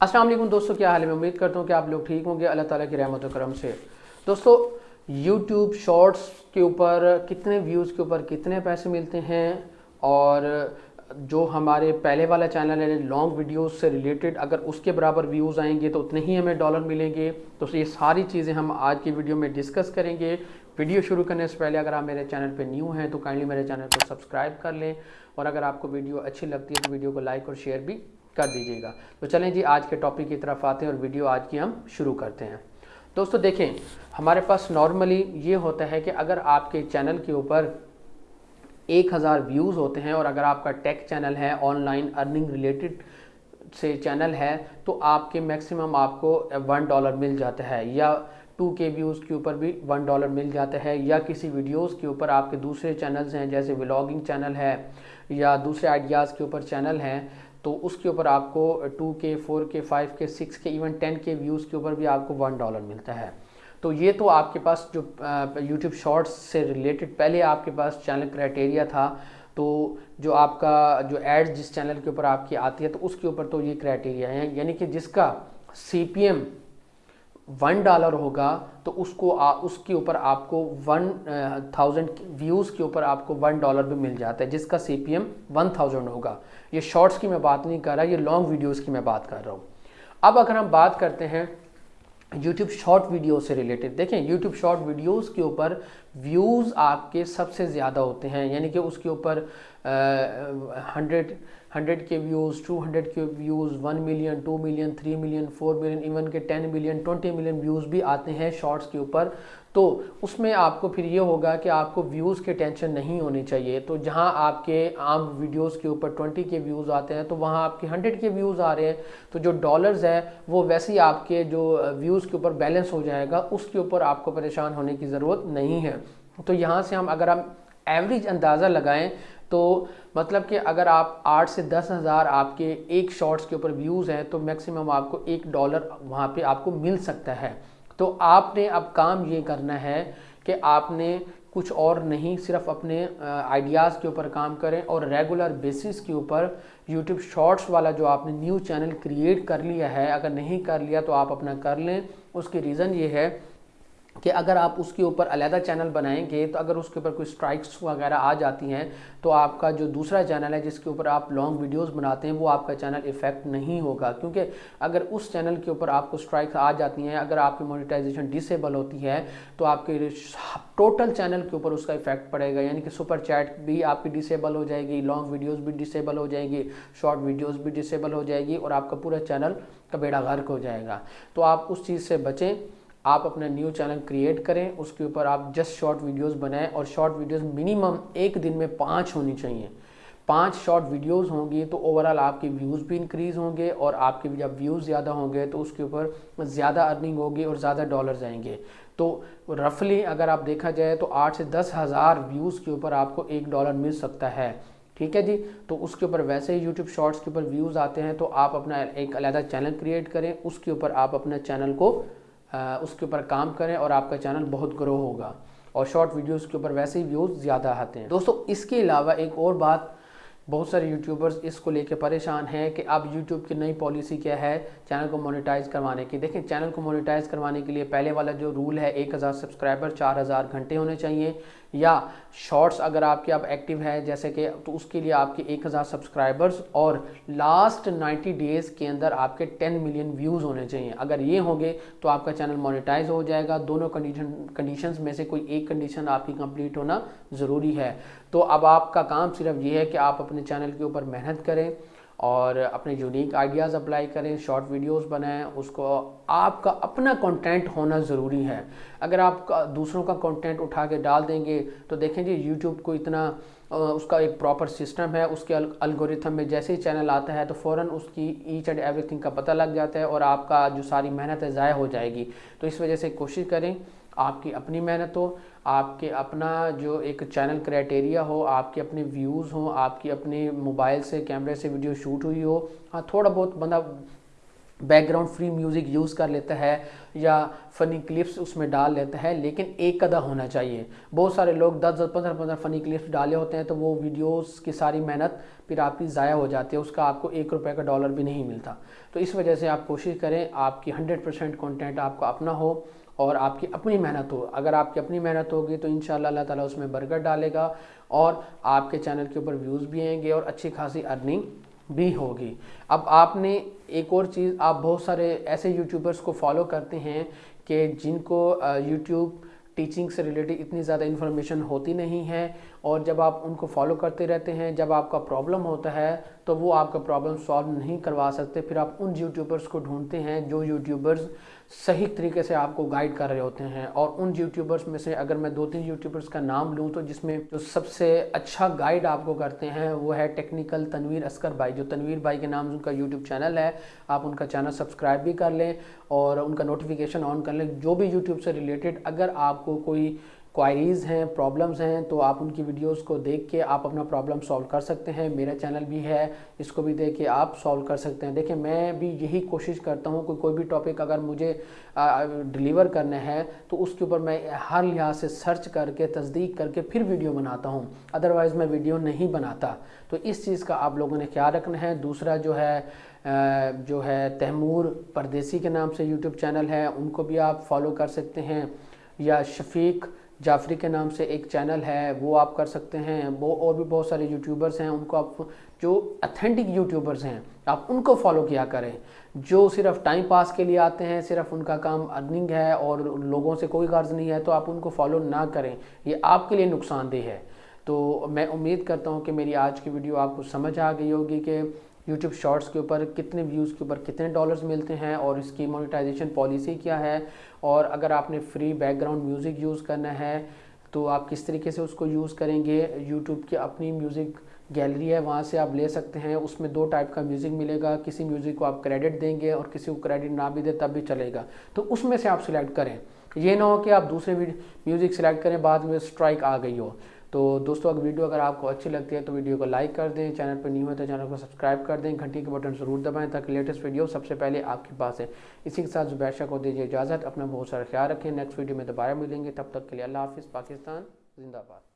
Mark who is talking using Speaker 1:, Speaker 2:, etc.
Speaker 1: वालेकुम दोस्तों, क्या हाल है? मैं उम्मीद करता हूँ कि आप लोग ठीक होंगे। अल्लाह ताला की रहमत करम से। दोस्तों यूट्यूब शॉर्ट्स के ऊपर कितने व्यूज़ के ऊपर कितने पैसे मिलते हैं? और जो हमारे पहले वाला चैनल है लॉन्ग वीडियोस से रिलेटेड अगर उसके बराबर व्यूज़ आएँगे तो उतने ही हमें डॉलर मिलेंगे। तो ये सारी चीज़ें हम आज की वीडियो में डिस्कस करेंगे। वीडियो शुरू करने से पहले अगर आप मेरे चैनल पे न्यू हैं तो काइंडली मेरे चैनल को सब्सक्राइब कर लें। और अगर आपको वीडियो अच्छी लगती है तो वीडियो को लाइक और शेयर भी कर दीजिएगा। तो चलें जी, आज के टॉपिक की तरफ़ आते हैं और वीडियो आज की हम शुरू करते हैं। दोस्तों, देखें, हमारे पास नॉर्मली ये होता है कि अगर आपके चैनल के ऊपर एक हज़ार व्यूज़ होते हैं और अगर आपका टेक चैनल है ऑनलाइन अर्निंग रिलेटेड से चैनल है तो आपके मैक्सिमम आपको वन डॉलर मिल जाता है या टू के व्यूज़ के ऊपर भी वन डॉलर मिल जाता है या किसी वीडियोस के ऊपर आपके दूसरे चैनल्स हैं, जैसे व्लॉगिंग चैनल है या दूसरे आइडियाज़ के ऊपर चैनल हैं तो उसके ऊपर आपको टू के फोर के फाइव के सिक्स के इवन टेन के व्यूज़ के ऊपर भी आपको वन डॉलर मिलता है। तो ये तो आपके पास जो यूट्यूब शॉर्ट्स से रिलेटेड पहले आपके पास चैनल क्राइटेरिया था। तो जो आपका, जो एड्स जिस चैनल के ऊपर आपकी आती है तो उसके ऊपर तो ये क्राइटेरिया है। यानी कि जिसका एम वन डॉलर होगा तो उसको आ, उसके ऊपर आपको वन थाउज़ेंड व्यूज़ के ऊपर आपको वन डॉलर भी मिल जाता है जिसका C P M one thousand होगा। ये शॉर्ट्स की मैं बात नहीं कर रहा ये लॉन्ग वीडियोज़ की मैं बात कर रहा हूँ। अब अगर हम बात करते हैं यूट्यूब शॉर्ट वीडियो से रिलेटेड देखें यूट्यूब शॉर्ट वीडियोस के ऊपर व्यूज़ आपके सबसे ज़्यादा होते हैं, यानी कि उसके ऊपर हंड्रेड हंड्रेड के व्यूज़ टू हंड्रेड के views one million two million three million four million even के ten million twenty million views भी आते हैं शॉर्ट्स के ऊपर। तो उसमें आपको फिर ये होगा कि आपको व्यूज़ के टेंशन नहीं होनी चाहिए। तो जहाँ आपके आम वीडियोस के ऊपर 20 के व्यूज़ आते हैं तो वहाँ आपके 100 के व्यूज़ आ रहे हैं। तो जो डॉलर्स है, वो वैसे ही आपके जो व्यूज़ के ऊपर बैलेंस हो जाएगा, उसके ऊपर आपको परेशान होने की ज़रूरत नहीं है। तो यहाँ से हम अगर हम एवरेज अंदाज़ा लगाएँ तो मतलब कि अगर आप आठ से दस हज़ार आपके एक शॉर्ट्स के ऊपर व्यूज़ हैं तो मैक्सिमम आपको एक डॉलर वहाँ पे आपको मिल सकता है। तो आपने अब काम ये करना है कि आपने कुछ और नहीं, सिर्फ़ अपने आइडियाज़ के ऊपर काम करें और रेगुलर बेसिस के ऊपर यूट्यूब शॉर्ट्स वाला जो आपने न्यू चैनल क्रिएट कर लिया है, अगर नहीं कर लिया तो आप अपना कर लें। उसकी रीज़न ये है कि अगर आप उसके ऊपर अलहदा चैनल बनाएँगे तो अगर उसके ऊपर कोई स्ट्राइक्स वगैरह आ जाती हैं तो आपका जो दूसरा चैनल है, जिसके ऊपर आप लॉन्ग वीडियोस बनाते हैं, वो आपका चैनल इफ़ेक्ट नहीं होगा। क्योंकि अगर उस चैनल के ऊपर आपको स्ट्राइक्स आ जाती हैं, अगर आपकी मोनिटाइजेशन डिसेबल होती है तो आपके टोटल चैनल के ऊपर उसका इफ़ेक्ट पड़ेगा। यानी कि सुपर चैट भी आपकी डिसेबल हो जाएगी लॉन्ग वीडियोज़ भी डिसेबल हो जाएगी शॉर्ट वीडियोज़ भी डिसेबल हो जाएगी, और आपका पूरा चैनल का बेड़ा गर्क हो जाएगा। तो आप उस चीज़ से बचें। आप अपना न्यू चैनल क्रिएट करें, उसके ऊपर आप जस्ट शॉर्ट वीडियोस बनाएँ और शॉर्ट वीडियोस मिनिमम एक दिन में पाँच होनी चाहिए। पाँच शॉर्ट वीडियोस होंगी तो ओवरऑल आपके व्यूज़ भी इंक्रीज़ होंगे और आपके जब व्यूज़ ज़्यादा होंगे तो उसके ऊपर ज़्यादा अर्निंग होगी और ज़्यादा डॉलर आएँगे। तो रफली अगर आप देखा जाए तो आठ से दस हज़ार व्यूज़ के ऊपर आपको एक डॉलर मिल सकता है। ठीक है जी? तो उसके ऊपर वैसे ही यूट्यूब शॉर्ट्स के ऊपर व्यूज़ आते हैं तो आप अपना एक अलहदा चैनल क्रिएट करें, उसके ऊपर आप अपने चैनल को उसके ऊपर काम करें और आपका चैनल बहुत ग्रो होगा। और शॉर्ट वीडियोज़ के ऊपर वैसे ही व्यूज़ ज़्यादा आते हैं। दोस्तों, इसके अलावा एक और बात बहुत सारे यूट्यूबर्स इसको लेके परेशान हैं कि अब यूट्यूब की नई पॉलिसी क्या है चैनल को मोनेटाइज करवाने की। देखें चैनल को मोनेटाइज करवाने के लिए पहले वाला जो रूल है, एक हज़ार सब्सक्राइबर चार हज़ार घंटे होने चाहिए। या शॉर्ट्स अगर आपके अब एक्टिव है, जैसे कि तो उसके लिए आपके एक हज़ार सब्सक्राइबर्स और लास्ट नाइन्टी डेज़ के अंदर आपके टेन मिलियन व्यूज़ होने चाहिए। अगर ये होंगे तो आपका चैनल मोनेटाइज हो जाएगा। दोनों कंडीशन कंडीशंस में से कोई एक कंडीशन आपकी कंप्लीट होना ज़रूरी है। तो अब आपका काम सिर्फ़ ये है कि आप अपने चैनल के ऊपर मेहनत करें और अपने यूनिक आइडियाज़ अप्लाई करें शॉर्ट वीडियोस बनाएँ, उसको आपका अपना कंटेंट होना ज़रूरी है। अगर आप दूसरों का कंटेंट उठा के डाल देंगे तो देखें जी यूट्यूब को इतना उसका एक प्रॉपर सिस्टम है, उसके अलगोरिथम में जैसे ही चैनल आता है तो फ़ौर उसकी ईच एंड एवरीथिंग का पता लग जाता है और आपका जो सारी मेहनत है, ज़ाय हो जाएगी। तो इस वजह से कोशिश करें आपकी अपनी मेहनत हो, आपके अपना जो एक चैनल क्राइटेरिया हो, आपके अपने व्यूज़ हों, आपकी अपने मोबाइल से, कैमरे से वीडियो शूट हुई हो हाँ थोड़ा बहुत बंदा बैकग्राउंड फ्री म्यूज़िक यूज़ कर लेता है या फ़नी क्लिप्स उसमें डाल लेता है, लेकिन एक कदा होना चाहिए। बहुत सारे लोग दस दस, पंद्रह पंद्रह फ़नी क्लिप्स डाले होते हैं तो वो वीडियोस की सारी मेहनत फिर आपकी ज़ाया हो जाती है, उसका आपको एक रुपये का डॉलर भी नहीं मिलता। तो इस वजह से आप कोशिश करें, आपकी हंड्रेड परसेंट कॉन्टेंट आपका अपना हो और आपकी अपनी मेहनत हो। अगर आपकी अपनी मेहनत होगी तो इन अल्लाह ताला उसमें बरकत डालेगा और आपके चैनल के ऊपर व्यूज़ भी आएँगे और अच्छी खासी अर्निंग भी होगी। अब आपने एक और चीज़, आप बहुत सारे ऐसे यूट्यूबर्स को फॉलो करते हैं कि जिनको यूट्यूब टीचिंग से रिलेटेड इतनी ज़्यादा इन्फॉर्मेशन होती नहीं है और जब आप उनको फॉलो करते रहते हैं, जब आपका प्रॉब्लम होता है तो वो आपका प्रॉब्लम सॉल्व नहीं करवा सकते। फिर आप उन यूट्यूबर्स को ढूंढते हैं जो यूट्यूबर्स सही तरीके से आपको गाइड कर रहे होते हैं और उन यूट्यूबर्स में से अगर मैं दो तीन यूट्यूबर्स का नाम लूँ तो जिसमें जो सबसे अच्छा गाइड आपको करते हैं, वो है टेक्निकल तनवीर असकर भाई जो तनवीर भाई के नाम उनका यूट्यूब चैनल है। आप उनका चैनल सब्सक्राइब भी कर लें और उनका नोटिफिकेशन ऑन कर लें। जो भी यूट्यूब से रिलेटेड अगर आपको कोई क्वायरीज़ हैं प्रॉब्लम्स हैं तो आप उनकी वीडियोस को देख के आप अपना प्रॉब्लम सॉल्व कर सकते हैं। मेरा चैनल भी है, इसको भी देख के आप सॉल्व कर सकते हैं। देखिए, मैं भी यही कोशिश करता हूँ कि कोई भी टॉपिक अगर मुझे डिलीवर करना है तो उसके ऊपर मैं हर लिहाज से सर्च करके, तस्दीक करके फिर वीडियो बनाता हूँ। अदरवाइज़ मैं वीडियो नहीं बनाता। तो इस चीज़ का आप लोगों ने ख्याल रखना है। दूसरा जो है जो है तैमूर परदेसी के नाम से यूट्यूब चैनल है, उनको भी आप फॉलो कर सकते हैं। या शफीक जाफरी के नाम से एक चैनल है, वो आप कर सकते हैं। वो और भी बहुत सारे यूट्यूबर्स हैं, उनको आप जो अथेंटिक यूट्यूबर्स हैं, आप उनको फॉलो किया करें। जो सिर्फ़ टाइम पास के लिए आते हैं, सिर्फ़ उनका काम अर्निंग है और लोगों से कोई गर्ज नहीं है तो आप उनको फॉलो ना करें। ये आपके लिए नुकसानदेह है। तो मैं उम्मीद करता हूँ कि मेरी आज की वीडियो आपको समझ आ गई होगी कि यूट्यूब शॉर्ट्स के ऊपर कितने व्यूज़ के ऊपर कितने डॉलर्स मिलते हैं और इसकी मोनेटाइजेशन पॉलिसी क्या है? और अगर आपने फ्री बैकग्राउंड म्यूज़िक यूज़ करना है तो आप किस तरीके से उसको यूज़ करेंगे? यूट्यूब की अपनी म्यूज़िक गैलरी है, वहाँ से आप ले सकते हैं। उसमें दो टाइप का म्यूज़िक मिलेगा। किसी म्यूज़िक को आप क्रेडिट देंगे और किसी को क्रेडिट ना भी दे, तब भी चलेगा। तो उसमें से आप सिलेक्ट करें। ये ना हो कि आप दूसरे म्यूज़िक सेलेक्ट करें, बाद में स्ट्राइक आ गई हो। तो दोस्तों, अगर वीडियो अगर आपको अच्छी लगती है तो वीडियो को लाइक कर दें, चैनल पर नहीं हो तो चैनल को सब्सक्राइब कर दें, घंटी के बटन ज़रूर दबाएँ ताकि लेटेस्ट वीडियो सबसे पहले आपके पास है। इसी के साथ जुबैशा को दीजिए इजाज़त, अपना बहुत सारा ख्याल रखें। नेक्स्ट वीडियो में दोबारा मिलेंगे, तब तक के लिए अल्लाह हाफिज़, पाकिस्तान, जिंदाबाद।